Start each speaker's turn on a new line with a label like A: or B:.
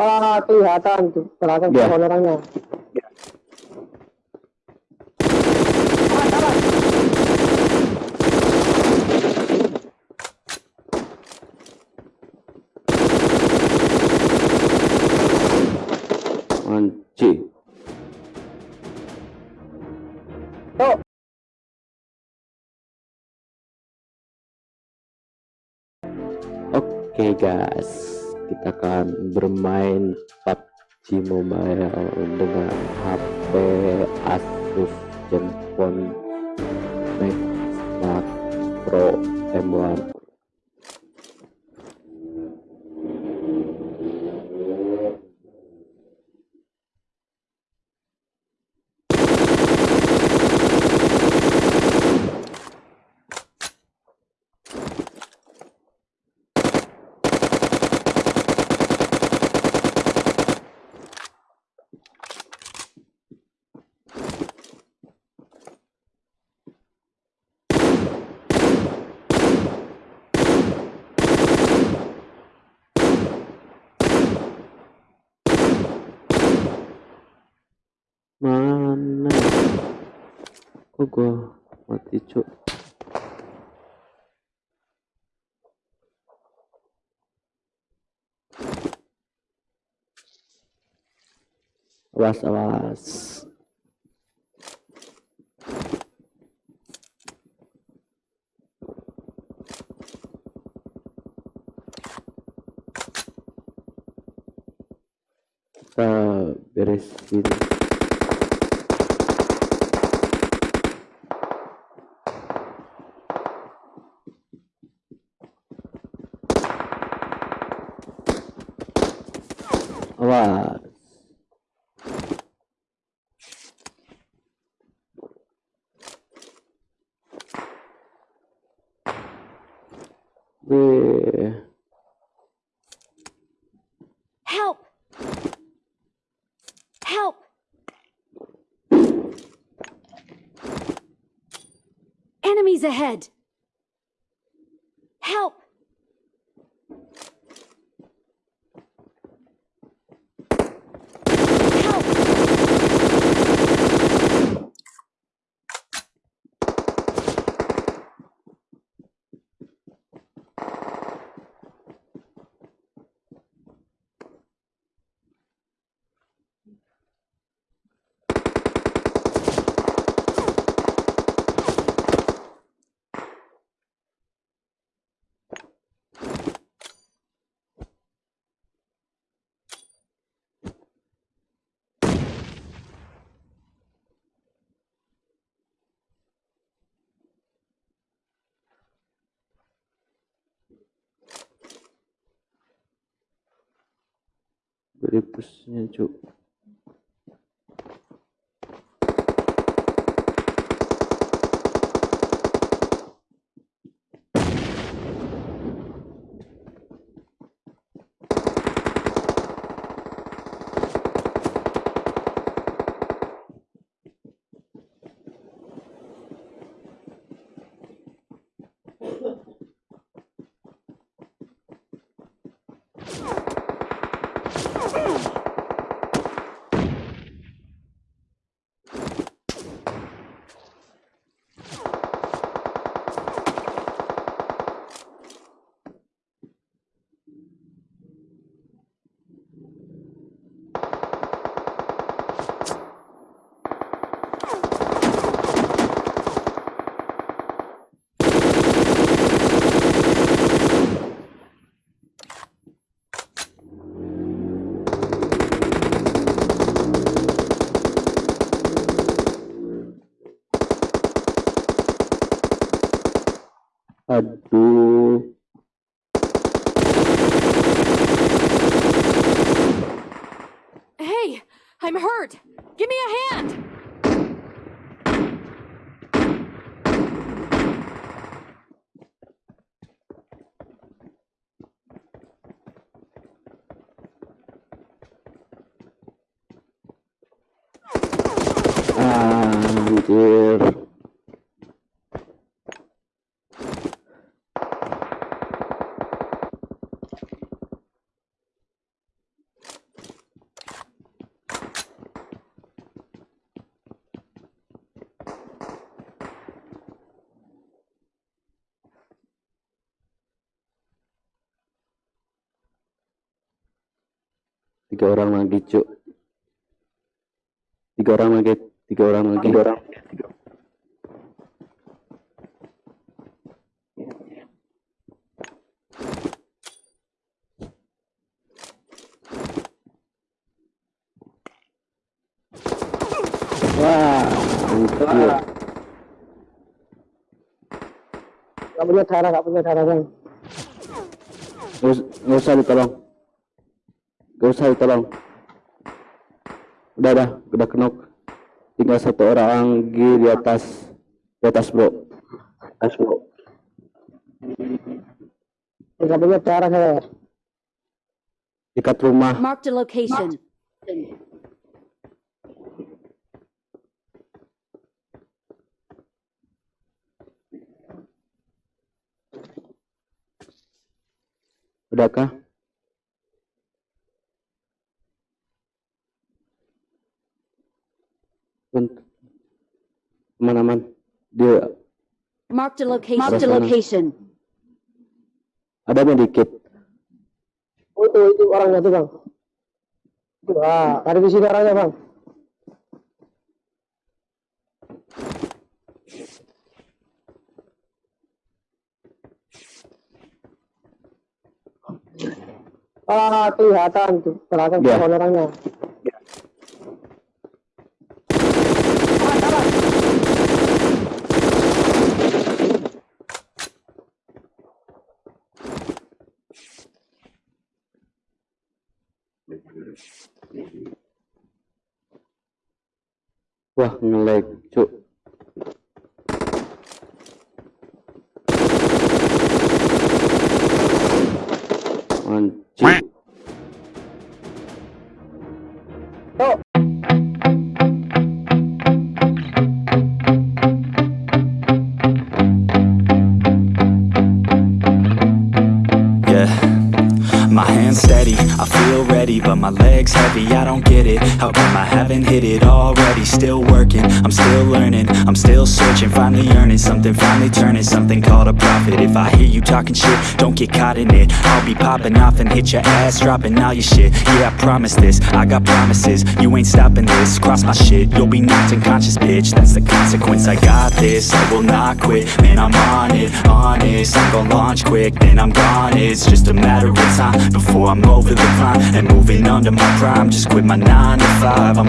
A: Ah, kelihatan tuh,
B: kelihatan
A: yeah. orangnya.
B: Oke guys, kita akan bermain PUBG Mobile dengan HP Asus Zenfone Max Pro M1. Mana? Kok gua mati cuk? Awas awas. Kita beresin Wih.
C: Help! Help! Enemies ahead! Help!
B: Beri pusnya cuk. Aduh.
C: Hey! I'm hurt! Give me a hand!
B: Ah, Anjir. Tiga orang lagi, cuk. Tiga orang lagi, tiga orang lagi. Tiga orang. Wah, mantap.
A: Gak punya darah, gak punya darah bang.
B: Nggak nggak usah ditolong. Nggak usah ditolong. Udah, udah, udah kenok. Tinggal satu orang lagi di atas, di atas bro. Atas bro.
A: Gak punya darah saya.
B: Dekat rumah.
C: Marked a location.
B: Udahkah? Aman-aman. Dia
C: Marked a location. A
B: Sana.
C: location.
B: ada medikit.
A: Oh itu, itu orangnya tuh bang. Itu, ah, ada di sini orangnya bang. Ah, kelihatan tuh belakang
B: Ya.
A: pohon orangnya.
B: Wah, ngelag, cuk. Anjir.
D: How come I haven't hit it already? Still working, I'm still learning, I'm still searching Finally earning something, finally turning something called a profit. If I hear you talking shit, don't get caught in it. I'll be popping off and hit your ass, dropping all your shit. Yeah, I promise this, I got promises, you ain't stopping this. Cross my shit, you'll be knocked unconscious, bitch. That's the consequence, I got this, I will not quit. Man, I'm on it, honest, I'm gon' launch quick Then I'm gone, it's just a matter of time Before I'm over the climb and moving under my prime. Just quit my 9 five. I'm